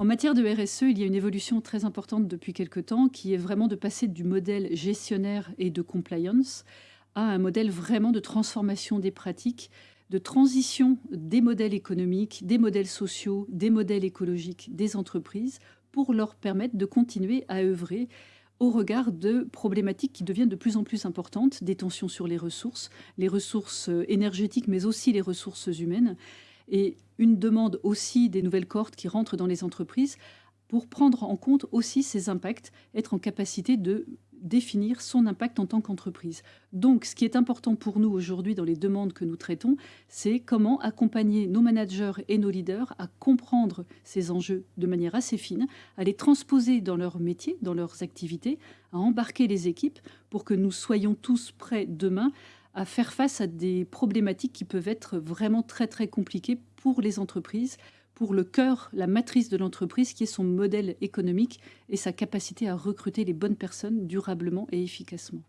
En matière de RSE, il y a une évolution très importante depuis quelque temps qui est vraiment de passer du modèle gestionnaire et de compliance à un modèle vraiment de transformation des pratiques, de transition des modèles économiques, des modèles sociaux, des modèles écologiques des entreprises pour leur permettre de continuer à œuvrer au regard de problématiques qui deviennent de plus en plus importantes, des tensions sur les ressources, les ressources énergétiques, mais aussi les ressources humaines, et une demande aussi des nouvelles cohortes qui rentrent dans les entreprises pour prendre en compte aussi ces impacts, être en capacité de définir son impact en tant qu'entreprise. Donc, ce qui est important pour nous aujourd'hui dans les demandes que nous traitons, c'est comment accompagner nos managers et nos leaders à comprendre ces enjeux de manière assez fine, à les transposer dans leur métier, dans leurs activités, à embarquer les équipes pour que nous soyons tous prêts demain à faire face à des problématiques qui peuvent être vraiment très très compliquées pour les entreprises, pour le cœur, la matrice de l'entreprise, qui est son modèle économique et sa capacité à recruter les bonnes personnes durablement et efficacement.